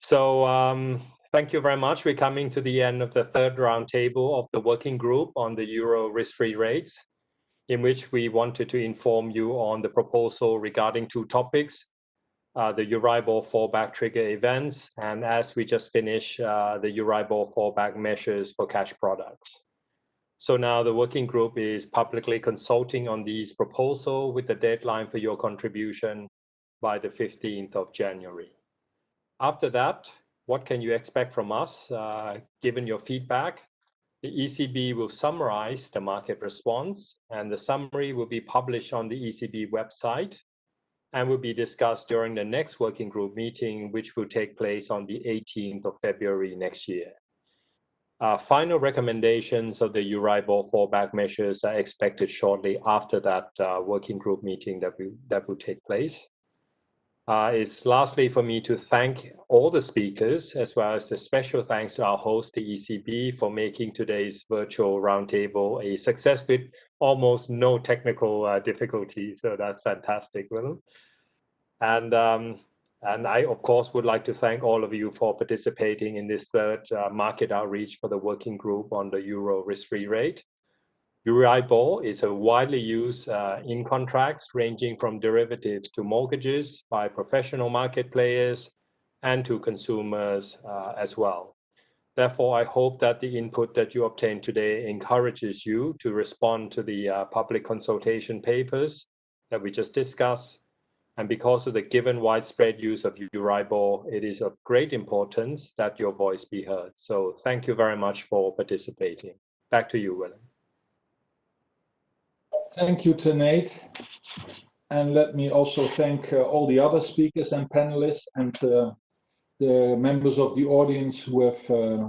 So um, thank you very much. We're coming to the end of the third roundtable of the working group on the euro risk-free rates, in which we wanted to inform you on the proposal regarding two topics, uh, the Euribor fallback trigger events, and as we just finished, uh, the Euribor fallback measures for cash products. So now the working group is publicly consulting on these proposals with the deadline for your contribution by the 15th of January. After that, what can you expect from us, uh, given your feedback? The ECB will summarize the market response, and the summary will be published on the ECB website and will be discussed during the next working group meeting, which will take place on the 18th of February next year. Uh, final recommendations of the Euribor fallback measures are expected shortly after that uh, working group meeting that, we, that will take place. Uh, is lastly for me to thank all the speakers, as well as the special thanks to our host, the ECB, for making today's virtual roundtable a success with almost no technical uh, difficulties. So that's fantastic, Willem. And um, and I, of course, would like to thank all of you for participating in this third uh, market outreach for the working group on the euro risk-free rate. Euribor is a widely used uh, in contracts ranging from derivatives to mortgages by professional market players and to consumers uh, as well. Therefore, I hope that the input that you obtained today encourages you to respond to the uh, public consultation papers that we just discussed. And because of the given widespread use of Euribor, it is of great importance that your voice be heard. So thank you very much for participating. Back to you, Willem. Thank you, Tanate. And let me also thank uh, all the other speakers and panelists and uh, the members of the audience who have uh,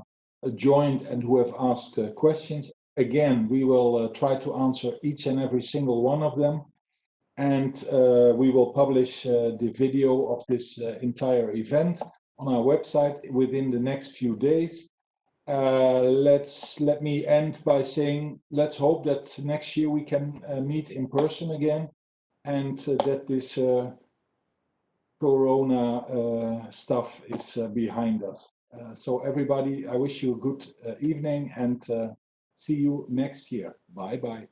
joined and who have asked uh, questions. Again, we will uh, try to answer each and every single one of them. And uh, we will publish the video of this entire event on our website within the next few days. Uh, let's let me end by saying let's hope that next year we can uh, meet in person again and uh, that this uh, corona uh, stuff is uh, behind us. So everybody i wish you a good evening and see you next year. Bye bye